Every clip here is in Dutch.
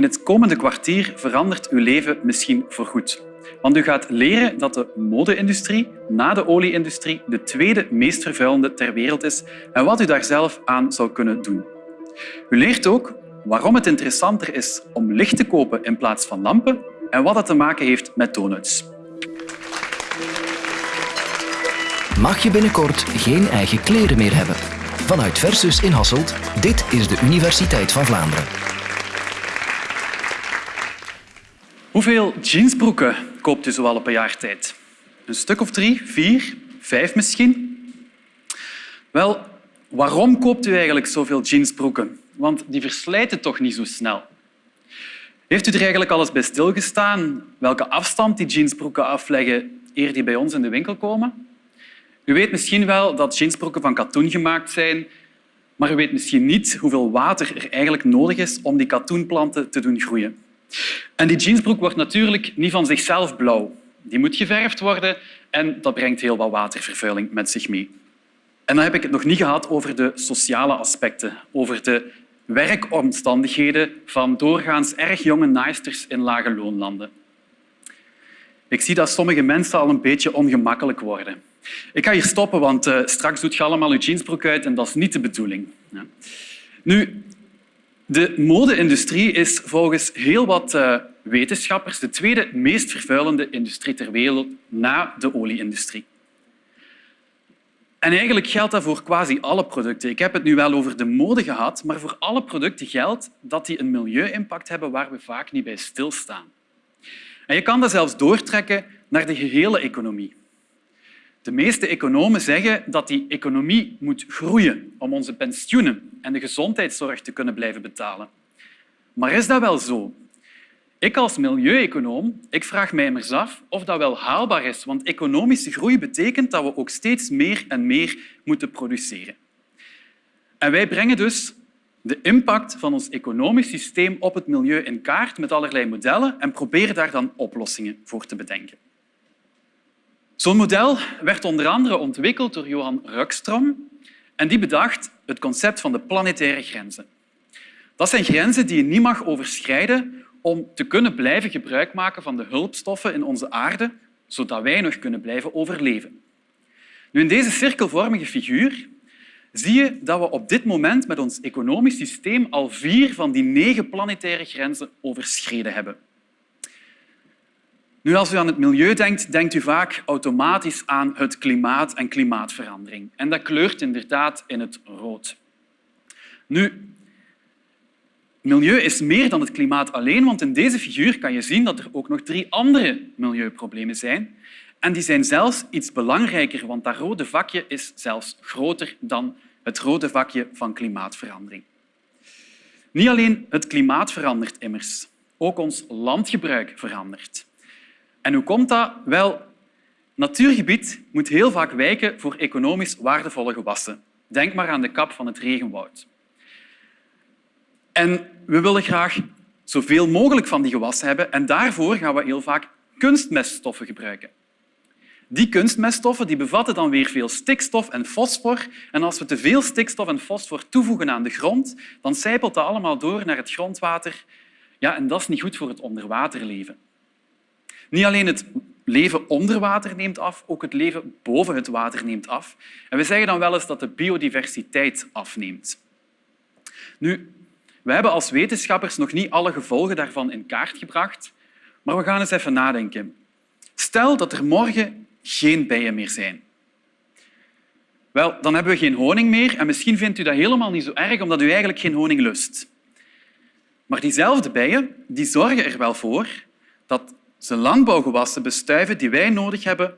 In het komende kwartier verandert uw leven misschien voorgoed. Want u gaat leren dat de mode-industrie na de olie-industrie de tweede meest vervuilende ter wereld is en wat u daar zelf aan zou kunnen doen. U leert ook waarom het interessanter is om licht te kopen in plaats van lampen en wat dat te maken heeft met donuts. Mag je binnenkort geen eigen kleren meer hebben? Vanuit Versus in Hasselt, dit is de Universiteit van Vlaanderen. Hoeveel jeansbroeken koopt u zoal op een jaar tijd? Een stuk of drie, vier, vijf misschien? Wel, waarom koopt u eigenlijk zoveel jeansbroeken? Want die verslijten toch niet zo snel. Heeft u er eigenlijk al eens bij stilgestaan welke afstand die jeansbroeken afleggen eer die bij ons in de winkel komen? U weet misschien wel dat jeansbroeken van katoen gemaakt zijn, maar u weet misschien niet hoeveel water er eigenlijk nodig is om die katoenplanten te doen groeien. En die jeansbroek wordt natuurlijk niet van zichzelf blauw. Die moet geverfd worden en dat brengt heel wat watervervuiling met zich mee. En dan heb ik het nog niet gehad over de sociale aspecten, over de werkomstandigheden van doorgaans erg jonge naaisters in lage loonlanden. Ik zie dat sommige mensen al een beetje ongemakkelijk worden. Ik ga hier stoppen, want uh, straks doet je allemaal je jeansbroek uit en dat is niet de bedoeling. Ja. Nu, de mode-industrie is volgens heel wat uh, wetenschappers de tweede meest vervuilende industrie ter wereld na de olie-industrie. En eigenlijk geldt dat voor quasi alle producten. Ik heb het nu wel over de mode gehad, maar voor alle producten geldt dat die een milieu-impact hebben waar we vaak niet bij stilstaan. En je kan dat zelfs doortrekken naar de gehele economie. De meeste economen zeggen dat die economie moet groeien om onze pensioenen en de gezondheidszorg te kunnen blijven betalen. Maar is dat wel zo? Ik als milieueconoom ik vraag mij immers af of dat wel haalbaar is, want economische groei betekent dat we ook steeds meer en meer moeten produceren. En wij brengen dus de impact van ons economisch systeem op het milieu in kaart met allerlei modellen en proberen daar dan oplossingen voor te bedenken. Zo'n model werd onder andere ontwikkeld door Johan Rukstrom en die bedacht het concept van de planetaire grenzen. Dat zijn grenzen die je niet mag overschrijden om te kunnen blijven gebruik maken van de hulpstoffen in onze aarde, zodat wij nog kunnen blijven overleven. Nu, in deze cirkelvormige figuur zie je dat we op dit moment met ons economisch systeem al vier van die negen planetaire grenzen overschreden hebben. Nu, als u aan het milieu denkt, denkt u vaak automatisch aan het klimaat en klimaatverandering. En dat kleurt inderdaad in het rood. Nu, milieu is meer dan het klimaat alleen, want in deze figuur kan je zien dat er ook nog drie andere milieuproblemen zijn. En die zijn zelfs iets belangrijker, want dat rode vakje is zelfs groter dan het rode vakje van klimaatverandering. Niet alleen het klimaat verandert immers, ook ons landgebruik verandert. En hoe komt dat? Wel, natuurgebied moet heel vaak wijken voor economisch waardevolle gewassen. Denk maar aan de kap van het regenwoud. En we willen graag zoveel mogelijk van die gewassen hebben en daarvoor gaan we heel vaak kunstmeststoffen gebruiken. Die kunstmeststoffen die bevatten dan weer veel stikstof en fosfor. En als we te veel stikstof en fosfor toevoegen aan de grond, dan sijpelt dat allemaal door naar het grondwater. Ja, en dat is niet goed voor het onderwaterleven. Niet alleen het leven onder water neemt af, ook het leven boven het water neemt af. En we zeggen dan wel eens dat de biodiversiteit afneemt. Nu, we hebben als wetenschappers nog niet alle gevolgen daarvan in kaart gebracht, maar we gaan eens even nadenken. Stel dat er morgen geen bijen meer zijn. Wel, dan hebben we geen honing meer en misschien vindt u dat helemaal niet zo erg omdat u eigenlijk geen honing lust. Maar diezelfde bijen die zorgen er wel voor dat ze landbouwgewassen bestuiven die wij nodig hebben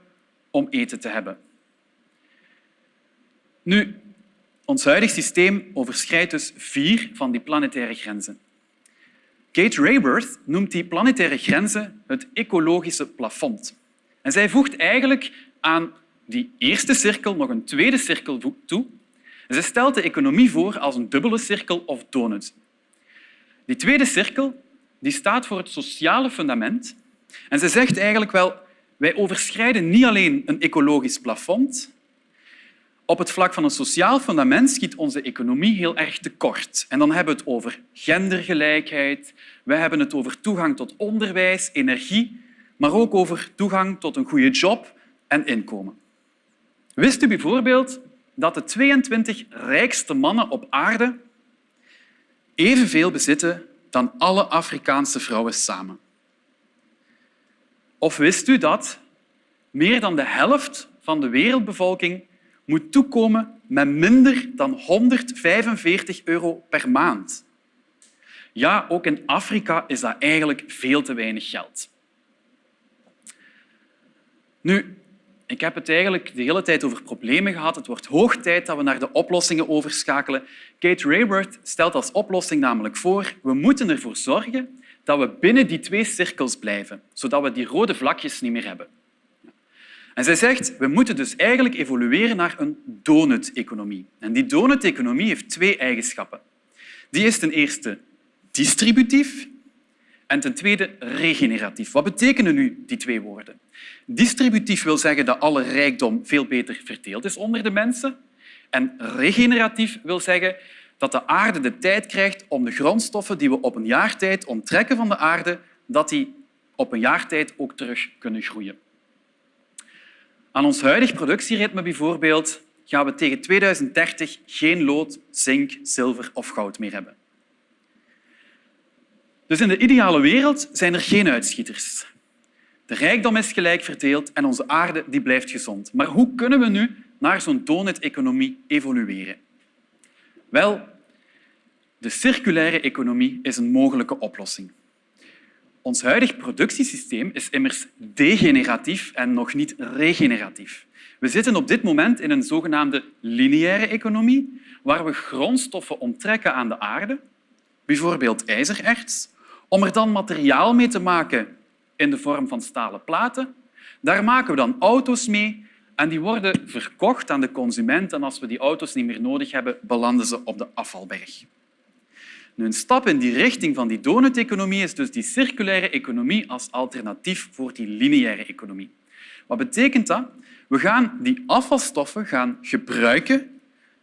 om eten te hebben. Nu, ons huidig systeem overschrijdt dus vier van die planetaire grenzen. Kate Rayworth noemt die planetaire grenzen het ecologische plafond. En zij voegt eigenlijk aan die eerste cirkel nog een tweede cirkel toe. En ze stelt de economie voor als een dubbele cirkel of donut. Die tweede cirkel die staat voor het sociale fundament en ze zegt eigenlijk wel, wij overschrijden niet alleen een ecologisch plafond, Op het vlak van een sociaal fundament schiet onze economie heel erg tekort. En dan hebben we het over gendergelijkheid, we hebben het over toegang tot onderwijs, energie, maar ook over toegang tot een goede job en inkomen. Wist u bijvoorbeeld dat de 22 rijkste mannen op aarde evenveel bezitten dan alle Afrikaanse vrouwen samen? Of wist u dat meer dan de helft van de wereldbevolking moet toekomen met minder dan 145 euro per maand? Ja, ook in Afrika is dat eigenlijk veel te weinig geld. Nu, ik heb het eigenlijk de hele tijd over problemen gehad. Het wordt hoog tijd dat we naar de oplossingen overschakelen. Kate Raworth stelt als oplossing namelijk voor we moeten ervoor zorgen dat we binnen die twee cirkels blijven, zodat we die rode vlakjes niet meer hebben. En zij zegt, we moeten dus eigenlijk evolueren naar een donut-economie. En die donut-economie heeft twee eigenschappen. Die is ten eerste distributief en ten tweede regeneratief. Wat betekenen nu die twee woorden? Distributief wil zeggen dat alle rijkdom veel beter verdeeld is onder de mensen. En regeneratief wil zeggen dat de aarde de tijd krijgt om de grondstoffen die we op een jaar tijd onttrekken van de aarde, dat die op een jaar tijd ook terug kunnen groeien. Aan ons huidig productieritme bijvoorbeeld gaan we tegen 2030 geen lood, zink, zilver of goud meer hebben. Dus in de ideale wereld zijn er geen uitschieters. De rijkdom is gelijk verdeeld en onze aarde die blijft gezond. Maar hoe kunnen we nu naar zo'n donut-economie evolueren? Wel, de circulaire economie is een mogelijke oplossing. Ons huidig productiesysteem is immers degeneratief en nog niet regeneratief. We zitten op dit moment in een zogenaamde lineaire economie, waar we grondstoffen onttrekken aan de aarde, bijvoorbeeld ijzererts, om er dan materiaal mee te maken in de vorm van stalen platen. Daar maken we dan auto's mee en die worden verkocht aan de consument. En als we die auto's niet meer nodig hebben, belanden ze op de afvalberg. Een stap in die richting van die donut-economie is dus die circulaire economie als alternatief voor die lineaire economie. Wat betekent dat? We gaan die afvalstoffen gaan gebruiken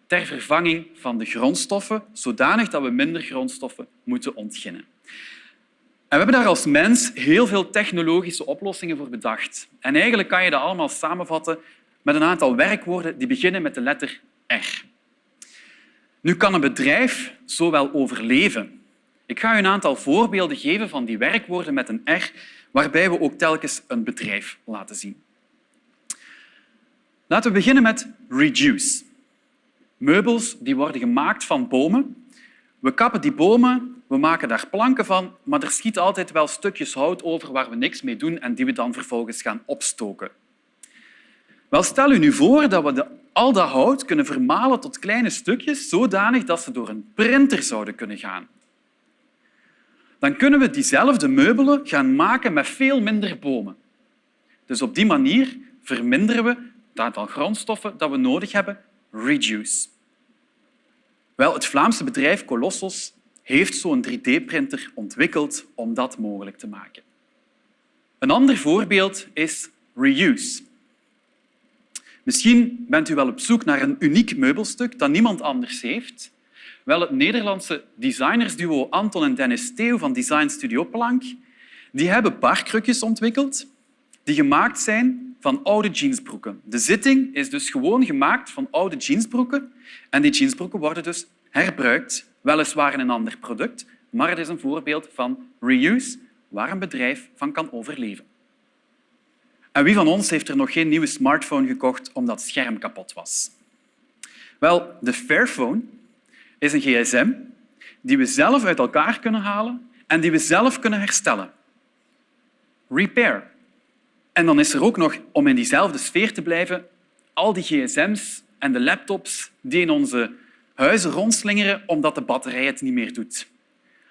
ter vervanging van de grondstoffen, zodanig dat we minder grondstoffen moeten ontginnen. En we hebben daar als mens heel veel technologische oplossingen voor bedacht. En eigenlijk kan je dat allemaal samenvatten met een aantal werkwoorden die beginnen met de letter R. Nu kan een bedrijf zo wel overleven. Ik ga u een aantal voorbeelden geven van die werkwoorden met een R, waarbij we ook telkens een bedrijf laten zien. Laten we beginnen met reduce. Meubels die worden gemaakt van bomen. We kappen die bomen, we maken daar planken van, maar er schiet altijd wel stukjes hout over waar we niks mee doen en die we dan vervolgens gaan opstoken. Wel, stel u nu voor dat we de, al dat hout kunnen vermalen tot kleine stukjes, zodanig dat ze door een printer zouden kunnen gaan. Dan kunnen we diezelfde meubelen gaan maken met veel minder bomen. Dus op die manier verminderen we het aantal grondstoffen dat we nodig hebben, reduce. Wel, het Vlaamse bedrijf Colossus heeft zo'n 3D-printer ontwikkeld om dat mogelijk te maken. Een ander voorbeeld is reuse. Misschien bent u wel op zoek naar een uniek meubelstuk dat niemand anders heeft. Wel, het Nederlandse designersduo Anton en Dennis Theo van Design Studio Plank die hebben barkrukjes ontwikkeld die gemaakt zijn van oude jeansbroeken. De zitting is dus gewoon gemaakt van oude jeansbroeken en die jeansbroeken worden dus herbruikt, weliswaar in een ander product, maar het is een voorbeeld van reuse waar een bedrijf van kan overleven. En wie van ons heeft er nog geen nieuwe smartphone gekocht omdat het scherm kapot was? Wel, de Fairphone is een gsm die we zelf uit elkaar kunnen halen en die we zelf kunnen herstellen. Repair. En dan is er ook nog, om in diezelfde sfeer te blijven, al die gsm's en de laptops die in onze huizen rondslingeren omdat de batterij het niet meer doet.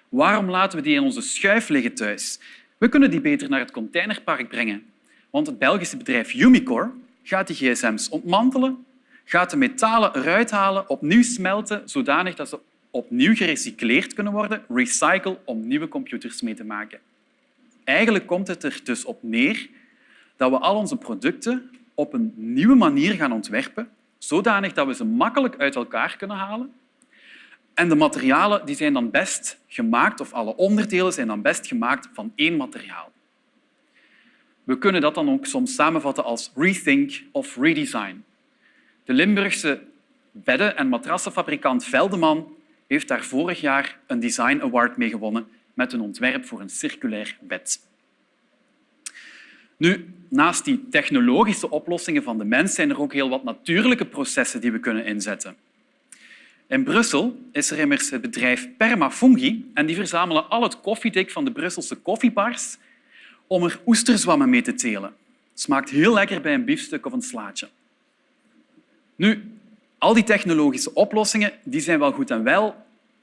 Waarom laten we die in onze schuif liggen thuis? We kunnen die beter naar het containerpark brengen want het Belgische bedrijf Umicore gaat die gsm's ontmantelen, gaat de metalen eruit halen, opnieuw smelten, zodanig dat ze opnieuw gerecycleerd kunnen worden, recycle, om nieuwe computers mee te maken. Eigenlijk komt het er dus op neer dat we al onze producten op een nieuwe manier gaan ontwerpen, zodanig dat we ze makkelijk uit elkaar kunnen halen. En de materialen die zijn dan best gemaakt, of alle onderdelen zijn dan best gemaakt van één materiaal. We kunnen dat dan ook soms samenvatten als rethink of redesign. De Limburgse bedden- en matrassenfabrikant Veldeman heeft daar vorig jaar een Design Award mee gewonnen met een ontwerp voor een circulair bed. Nu, naast die technologische oplossingen van de mens zijn er ook heel wat natuurlijke processen die we kunnen inzetten. In Brussel is er immers het bedrijf Permafungi en die verzamelen al het koffiedik van de Brusselse koffiebars om er oesterzwammen mee te telen. Het smaakt heel lekker bij een biefstuk of een slaatje. Nu, al die technologische oplossingen die zijn wel goed en wel,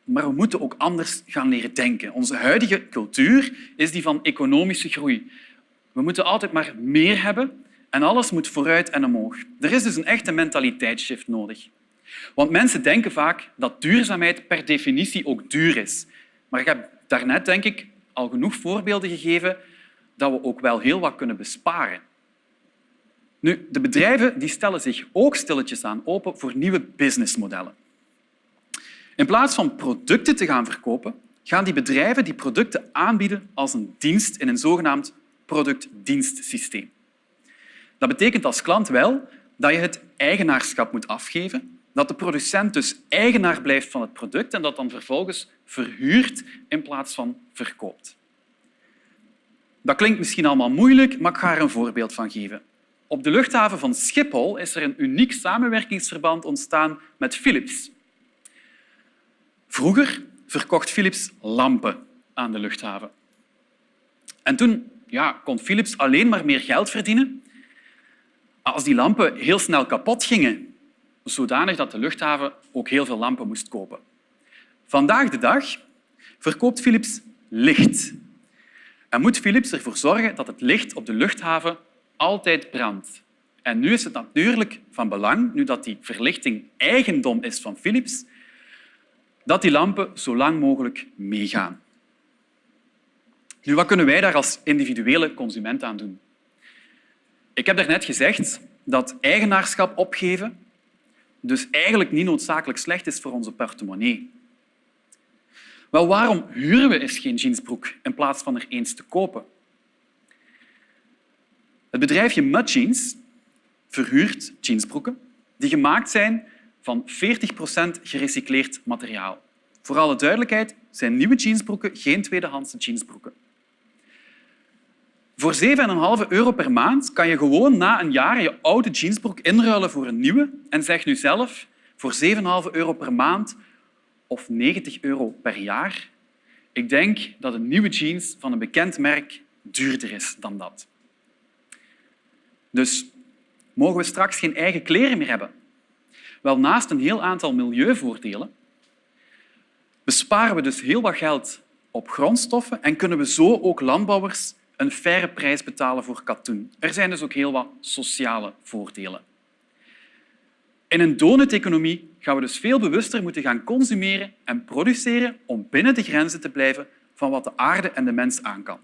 maar we moeten ook anders gaan leren denken. Onze huidige cultuur is die van economische groei. We moeten altijd maar meer hebben en alles moet vooruit en omhoog. Er is dus een echte mentaliteitsshift nodig. Want mensen denken vaak dat duurzaamheid per definitie ook duur is. Maar ik heb daarnet denk ik al genoeg voorbeelden gegeven dat we ook wel heel wat kunnen besparen. Nu, de bedrijven die stellen zich ook stilletjes aan open voor nieuwe businessmodellen. In plaats van producten te gaan verkopen, gaan die bedrijven die producten aanbieden als een dienst in een zogenaamd product-dienstsysteem. Dat betekent als klant wel dat je het eigenaarschap moet afgeven, dat de producent dus eigenaar blijft van het product en dat dan vervolgens verhuurt in plaats van verkoopt. Dat klinkt misschien allemaal moeilijk, maar ik ga er een voorbeeld van geven. Op de luchthaven van Schiphol is er een uniek samenwerkingsverband ontstaan met Philips. Vroeger verkocht Philips lampen aan de luchthaven. En toen ja, kon Philips alleen maar meer geld verdienen als die lampen heel snel kapot gingen, zodanig dat de luchthaven ook heel veel lampen moest kopen. Vandaag de dag verkoopt Philips licht. En moet Philips ervoor zorgen dat het licht op de luchthaven altijd brandt. En nu is het natuurlijk van belang, nu dat die verlichting eigendom is van Philips, dat die lampen zo lang mogelijk meegaan. Nu, wat kunnen wij daar als individuele consument aan doen? Ik heb daarnet gezegd dat eigenaarschap opgeven dus eigenlijk niet noodzakelijk slecht is voor onze portemonnee. Wel, waarom huren we eens geen jeansbroek in plaats van er eens te kopen? Het bedrijfje Mud Jeans verhuurt jeansbroeken die gemaakt zijn van 40% gerecycleerd materiaal. Voor alle duidelijkheid zijn nieuwe jeansbroeken geen tweedehandse jeansbroeken. Voor 7,5 euro per maand kan je gewoon na een jaar je oude jeansbroek inruilen voor een nieuwe en zeg nu zelf voor 7,5 euro per maand of 90 euro per jaar. Ik denk dat een nieuwe jeans van een bekend merk duurder is dan dat. Dus mogen we straks geen eigen kleren meer hebben? Wel, naast een heel aantal milieuvoordelen besparen we dus heel wat geld op grondstoffen en kunnen we zo ook landbouwers een faire prijs betalen voor katoen. Er zijn dus ook heel wat sociale voordelen. In een donut-economie gaan we dus veel bewuster moeten gaan consumeren en produceren om binnen de grenzen te blijven van wat de aarde en de mens aan kan.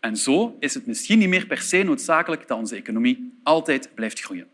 En zo is het misschien niet meer per se noodzakelijk dat onze economie altijd blijft groeien.